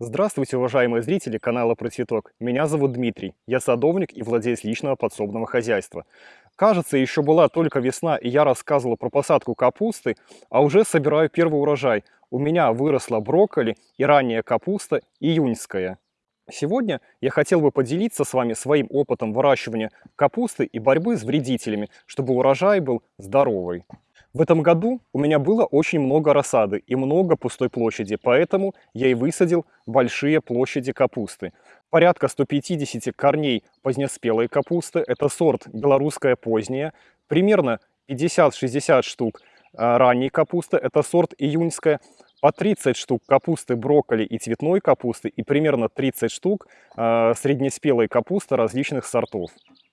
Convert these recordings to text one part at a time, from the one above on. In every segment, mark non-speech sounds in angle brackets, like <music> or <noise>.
Здравствуйте, уважаемые зрители канала Про Цветок. Меня зовут Дмитрий. Я садовник и владелец личного подсобного хозяйства. Кажется, еще была только весна, и я рассказывал про посадку капусты, а уже собираю первый урожай. У меня выросла брокколи и ранняя капуста июньская. Сегодня я хотел бы поделиться с вами своим опытом выращивания капусты и борьбы с вредителями, чтобы урожай был здоровый. В этом году у меня было очень много рассады и много пустой площади, поэтому я и высадил большие площади капусты. Порядка 150 корней позднеспелой капусты, это сорт белорусская поздняя, примерно 50-60 штук а, ранней капусты, это сорт июньская, по 30 штук капусты брокколи и цветной капусты и примерно 30 штук э, среднеспелой капусты различных сортов.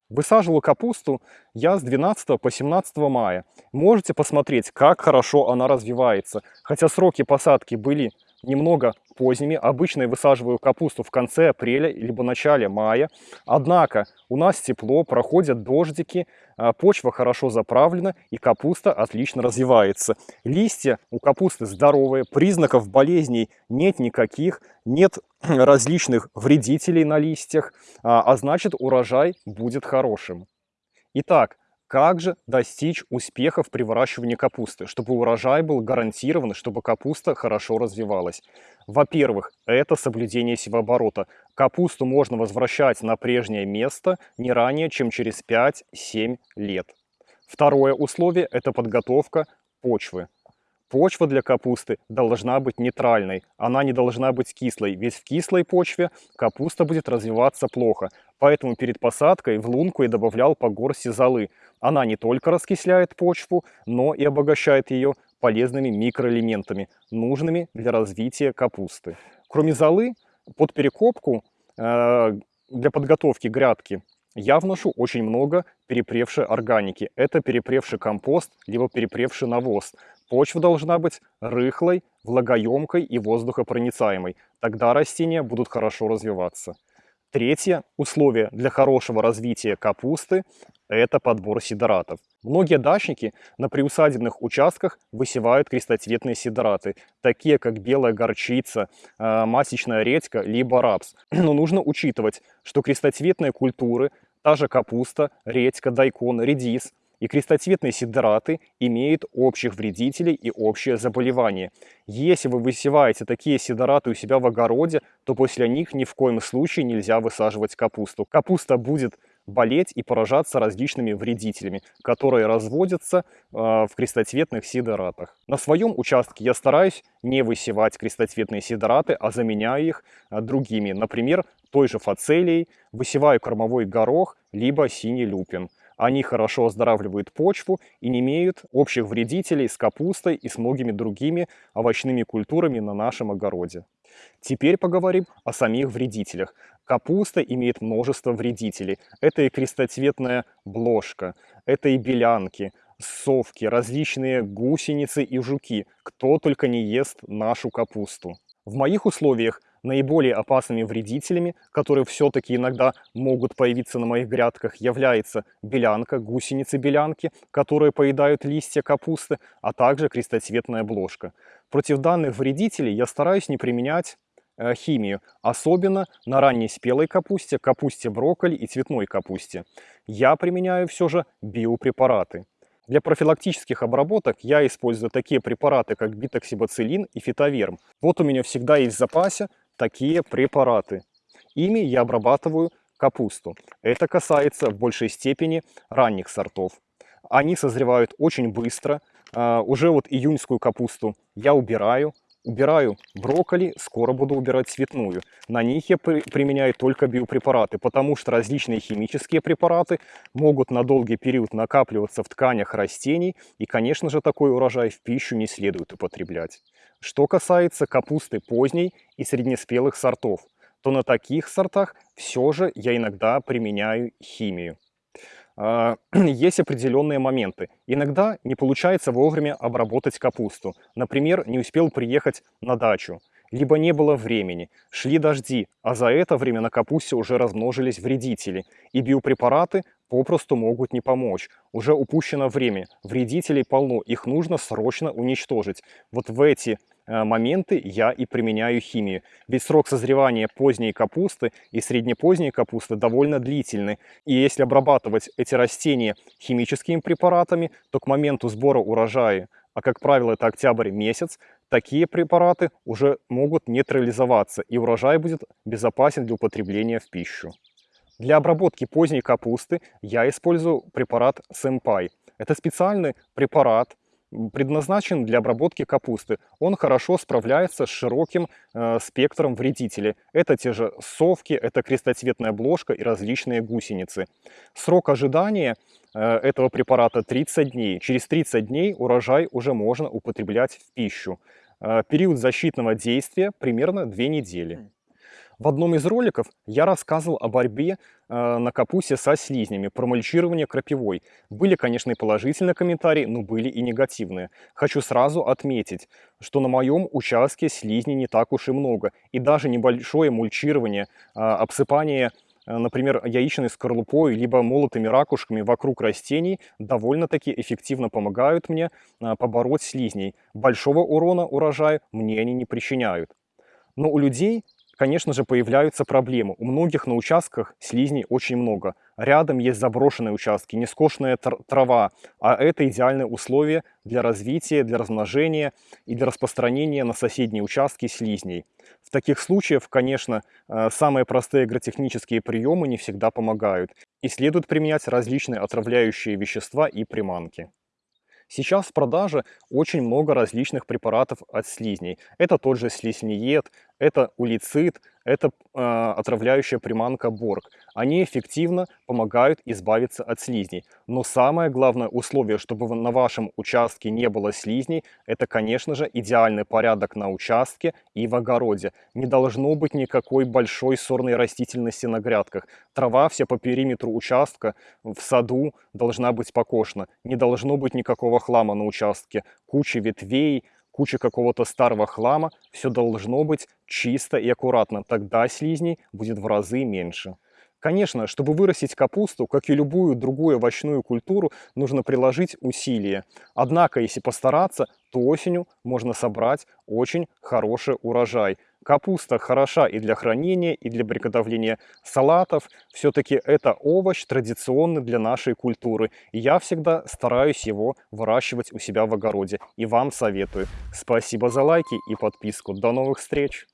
Высаживал капусту я с 12 по 17 мая. Можете посмотреть, как хорошо она развивается. Хотя сроки посадки были немного поздними. Обычно я высаживаю капусту в конце апреля либо начале мая. Однако у нас тепло, проходят дождики, а, почва хорошо заправлена и капуста отлично развивается. Листья у капусты здоровые, признаков болезней нет никаких, нет <clears throat> различных вредителей на листьях, а, а значит урожай будет хорошим. Итак, как же достичь успехов при выращивании капусты, чтобы урожай был гарантирован, чтобы капуста хорошо развивалась? Во-первых, это соблюдение севооборота. Капусту можно возвращать на прежнее место не ранее, чем через 5-7 лет. Второе условие – это подготовка почвы. Почва для капусты должна быть нейтральной, она не должна быть кислой, ведь в кислой почве капуста будет развиваться плохо. Поэтому перед посадкой в лунку я добавлял по горсти золы. Она не только раскисляет почву, но и обогащает ее полезными микроэлементами, нужными для развития капусты. Кроме золы, под перекопку э, для подготовки грядки я вношу очень много перепревшей органики. Это перепревший компост, либо перепревший навоз. Почва должна быть рыхлой, влагоемкой и воздухопроницаемой. Тогда растения будут хорошо развиваться. Третье условие для хорошего развития капусты – это подбор сидоратов. Многие дачники на приусадебных участках высевают крестоцветные сидораты, такие как белая горчица, э, масечная редька, либо рапс. <clears throat> Но нужно учитывать, что крестоцветные культуры, та же капуста, редька, дайкон, редис – и крестоцветные сидораты имеют общих вредителей и общее заболевание. Если вы высеваете такие сидораты у себя в огороде, то после них ни в коем случае нельзя высаживать капусту. Капуста будет болеть и поражаться различными вредителями, которые разводятся э, в крестоцветных сидоратах. На своем участке я стараюсь не высевать крестоцветные сидораты, а заменяю их э, другими. Например, той же фацелией высеваю кормовой горох, либо синий люпин. Они хорошо оздоравливают почву и не имеют общих вредителей с капустой и с многими другими овощными культурами на нашем огороде. Теперь поговорим о самих вредителях. Капуста имеет множество вредителей. Это и крестоцветная бложка, это и белянки, совки, различные гусеницы и жуки. Кто только не ест нашу капусту. В моих условиях наиболее опасными вредителями, которые все-таки иногда могут появиться на моих грядках, является белянка, гусеницы-белянки, которые поедают листья капусты, а также крестоцветная бложка. Против данных вредителей я стараюсь не применять э, химию, особенно на ранней спелой капусте, капусте брокколи и цветной капусте. Я применяю все же биопрепараты. Для профилактических обработок я использую такие препараты, как битоксибацилин и фитоверм. Вот у меня всегда есть в запасе такие препараты. Ими я обрабатываю капусту. Это касается в большей степени ранних сортов. Они созревают очень быстро. А, уже вот июньскую капусту я убираю. Убираю брокколи, скоро буду убирать цветную. На них я при применяю только биопрепараты, потому что различные химические препараты могут на долгий период накапливаться в тканях растений. И, конечно же, такой урожай в пищу не следует употреблять. Что касается капусты поздней и среднеспелых сортов, то на таких сортах все же я иногда применяю химию. А, <clears throat> есть определенные моменты. Иногда не получается вовремя обработать капусту. Например, не успел приехать на дачу, либо не было времени, шли дожди, а за это время на капусте уже размножились вредители, и биопрепараты попросту могут не помочь. Уже упущено время, вредителей полно, их нужно срочно уничтожить. Вот в эти э, моменты я и применяю химию. Ведь срок созревания поздней капусты и среднепоздней капусты довольно длительный. И если обрабатывать эти растения химическими препаратами, то к моменту сбора урожая, а как правило это октябрь месяц, такие препараты уже могут нейтрализоваться и урожай будет безопасен для употребления в пищу. Для обработки поздней капусты я использую препарат Сэмпай. Это специальный препарат, предназначен для обработки капусты. Он хорошо справляется с широким э, спектром вредителей. Это те же совки, это крестоцветная бложка и различные гусеницы. Срок ожидания э, этого препарата 30 дней. Через 30 дней урожай уже можно употреблять в пищу. Э, период защитного действия примерно 2 недели. В одном из роликов я рассказывал о борьбе э, на капусте со слизнями, про мульчирование крапивой. Были, конечно, и положительные комментарии, но были и негативные. Хочу сразу отметить, что на моем участке слизней не так уж и много. И даже небольшое мульчирование, э, обсыпание э, например, яичной скорлупой, либо молотыми ракушками вокруг растений довольно-таки эффективно помогают мне э, побороть слизней. Большого урона урожаю мне они не причиняют. Но у людей конечно же, появляются проблемы. У многих на участках слизней очень много. Рядом есть заброшенные участки, нескошенная трава, а это идеальные условия для развития, для размножения и для распространения на соседние участки слизней. В таких случаях, конечно, э, самые простые агротехнические приемы не всегда помогают, и следует применять различные отравляющие вещества и приманки. Сейчас в продаже очень много различных препаратов от слизней. Это тот же слизнеед, это улицид, это э, отравляющая приманка Борг. Они эффективно помогают избавиться от слизней. Но самое главное условие, чтобы на вашем участке не было слизней, это, конечно же, идеальный порядок на участке и в огороде. Не должно быть никакой большой сорной растительности на грядках. Трава вся по периметру участка в саду должна быть покошена. Не должно быть никакого хлама на участке. Куча ветвей, куча какого-то старого хлама, все должно быть чисто и аккуратно, тогда слизней будет в разы меньше. Конечно, чтобы вырастить капусту, как и любую другую овощную культуру, нужно приложить усилия. Однако, если постараться, то осенью можно собрать очень хороший урожай. Капуста хороша и для хранения, и для приготовления салатов. Все-таки это овощ традиционный для нашей культуры. И я всегда стараюсь его выращивать у себя в огороде. И вам советую. Спасибо за лайки и подписку. До новых встреч!